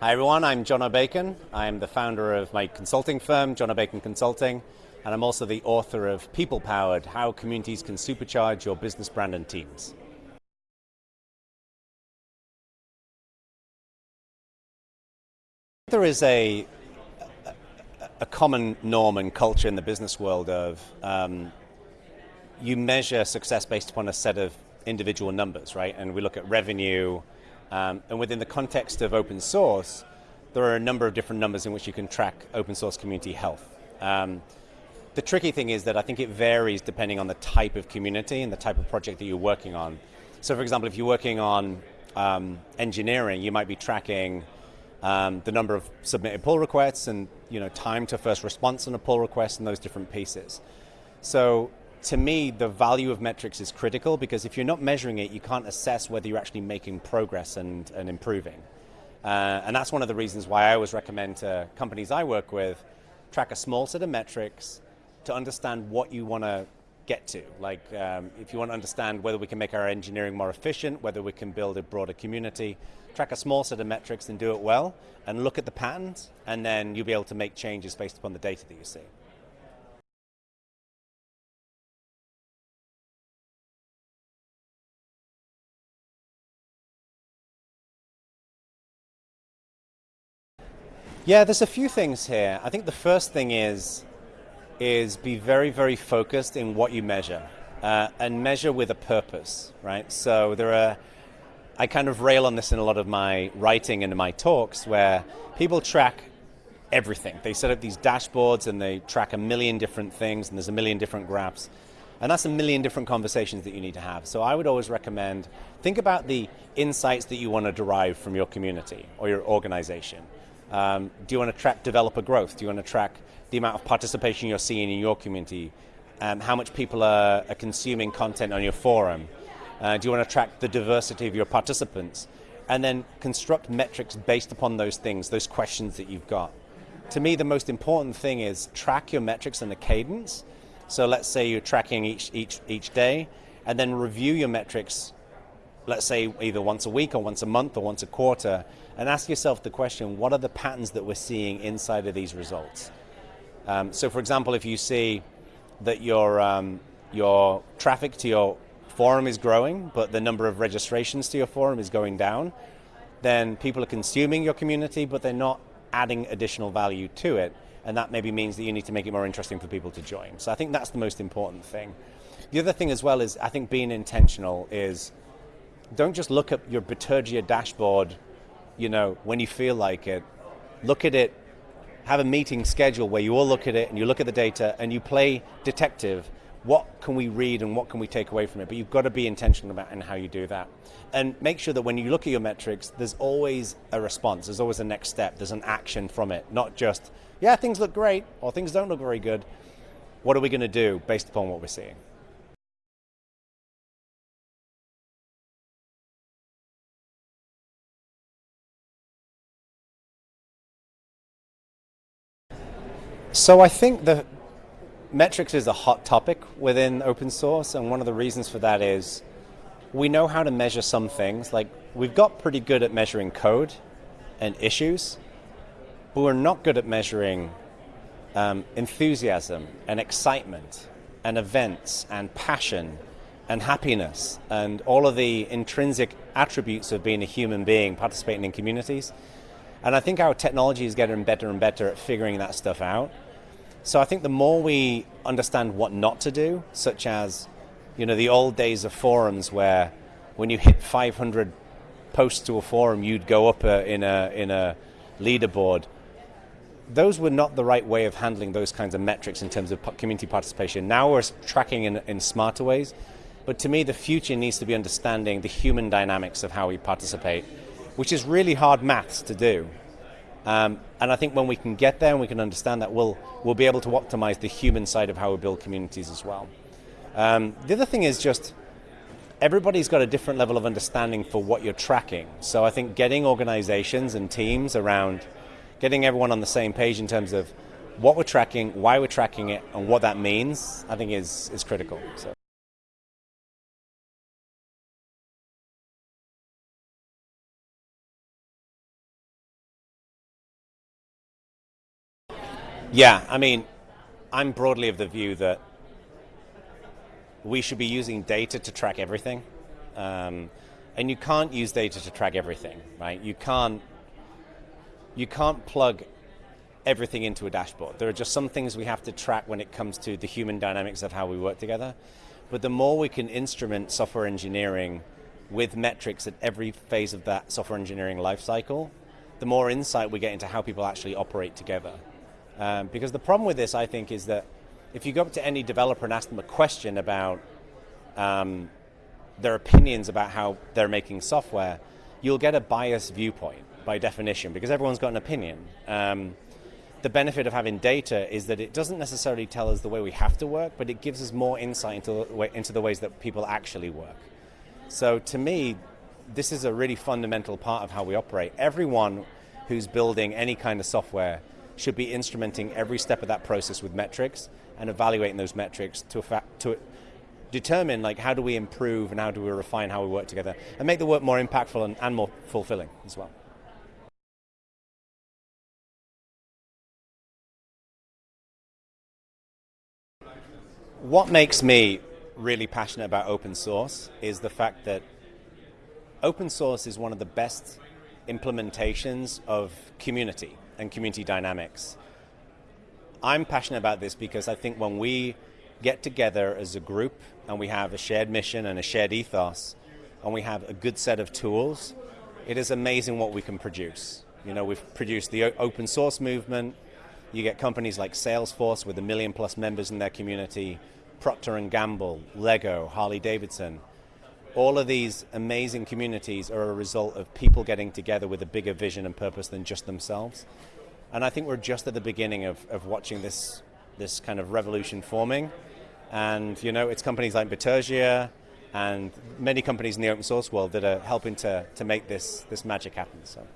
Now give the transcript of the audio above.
Hi everyone, I'm Jono Bacon. I'm the founder of my consulting firm, Jono Bacon Consulting, and I'm also the author of People Powered How Communities Can Supercharge Your Business Brand and Teams. There is a, a common norm and culture in the business world of um, you measure success based upon a set of individual numbers, right? And we look at revenue, um, and within the context of open source, there are a number of different numbers in which you can track open source community health. Um, the tricky thing is that I think it varies depending on the type of community and the type of project that you're working on. So, for example, if you're working on um, engineering, you might be tracking um, the number of submitted pull requests and you know time to first response on a pull request and those different pieces. So to me, the value of metrics is critical because if you're not measuring it, you can't assess whether you're actually making progress and, and improving. Uh, and that's one of the reasons why I always recommend to companies I work with track a small set of metrics to understand what you want to get to. Like um, if you want to understand whether we can make our engineering more efficient, whether we can build a broader community, track a small set of metrics and do it well, and look at the patterns, and then you'll be able to make changes based upon the data that you see. Yeah, there's a few things here. I think the first thing is is be very, very focused in what you measure uh, and measure with a purpose, right? So there are, I kind of rail on this in a lot of my writing and my talks where people track everything. They set up these dashboards and they track a million different things and there's a million different graphs. And that's a million different conversations that you need to have. So I would always recommend think about the insights that you want to derive from your community or your organization. Um, do you want to track developer growth? Do you want to track the amount of participation you're seeing in your community? Um, how much people are, are, consuming content on your forum? Uh, do you want to track the diversity of your participants? And then construct metrics based upon those things, those questions that you've got. To me, the most important thing is track your metrics and the cadence. So let's say you're tracking each, each, each day, and then review your metrics let's say either once a week or once a month or once a quarter, and ask yourself the question, what are the patterns that we're seeing inside of these results? Um, so for example, if you see that your, um, your traffic to your forum is growing, but the number of registrations to your forum is going down, then people are consuming your community, but they're not adding additional value to it, and that maybe means that you need to make it more interesting for people to join. So I think that's the most important thing. The other thing as well is I think being intentional is don't just look at your Bitergia dashboard, you know, when you feel like it. Look at it, have a meeting schedule where you all look at it and you look at the data and you play detective. What can we read and what can we take away from it? But you've got to be intentional about and how you do that. And make sure that when you look at your metrics, there's always a response, there's always a next step, there's an action from it, not just, yeah, things look great or things don't look very good. What are we going to do based upon what we're seeing? So I think the metrics is a hot topic within open source, and one of the reasons for that is we know how to measure some things. Like we've got pretty good at measuring code and issues, but we're not good at measuring um, enthusiasm and excitement and events and passion and happiness and all of the intrinsic attributes of being a human being participating in communities. And I think our technology is getting better and better at figuring that stuff out. So I think the more we understand what not to do, such as, you know, the old days of forums where when you hit 500 posts to a forum, you'd go up a, in a in a leaderboard. Those were not the right way of handling those kinds of metrics in terms of community participation. Now we're tracking in, in smarter ways. But to me, the future needs to be understanding the human dynamics of how we participate which is really hard maths to do. Um, and I think when we can get there and we can understand that, we'll, we'll be able to optimize the human side of how we build communities as well. Um, the other thing is just everybody's got a different level of understanding for what you're tracking. So I think getting organizations and teams around getting everyone on the same page in terms of what we're tracking, why we're tracking it, and what that means, I think is, is critical. So. Yeah, I mean, I'm broadly of the view that we should be using data to track everything. Um, and you can't use data to track everything, right? You can't, you can't plug everything into a dashboard. There are just some things we have to track when it comes to the human dynamics of how we work together. But the more we can instrument software engineering with metrics at every phase of that software engineering lifecycle, the more insight we get into how people actually operate together. Um, because the problem with this, I think, is that if you go up to any developer and ask them a question about um, their opinions about how they're making software, you'll get a biased viewpoint by definition because everyone's got an opinion. Um, the benefit of having data is that it doesn't necessarily tell us the way we have to work, but it gives us more insight into into the ways that people actually work. So to me, this is a really fundamental part of how we operate. Everyone who's building any kind of software should be instrumenting every step of that process with metrics and evaluating those metrics to, to determine like how do we improve and how do we refine how we work together and make the work more impactful and, and more fulfilling as well. What makes me really passionate about open source is the fact that open source is one of the best implementations of community and community dynamics. I'm passionate about this because I think when we get together as a group and we have a shared mission and a shared ethos and we have a good set of tools, it is amazing what we can produce. You know, we've produced the open source movement, you get companies like Salesforce with a million plus members in their community, Procter & Gamble, Lego, Harley Davidson. All of these amazing communities are a result of people getting together with a bigger vision and purpose than just themselves. And I think we're just at the beginning of, of watching this, this kind of revolution forming. And you know, it's companies like Bitergia and many companies in the open source world that are helping to, to make this, this magic happen. So.